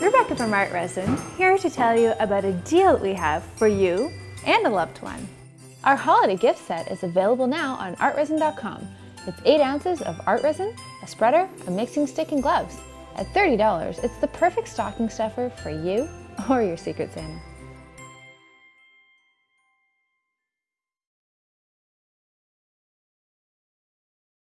Rebecca from Art Resin here to tell you about a deal we have for you and a loved one. Our holiday gift set is available now on artresin.com. It's 8 ounces of art resin, a spreader, a mixing stick, and gloves. At $30, it's the perfect stocking stuffer for you or your Secret Santa.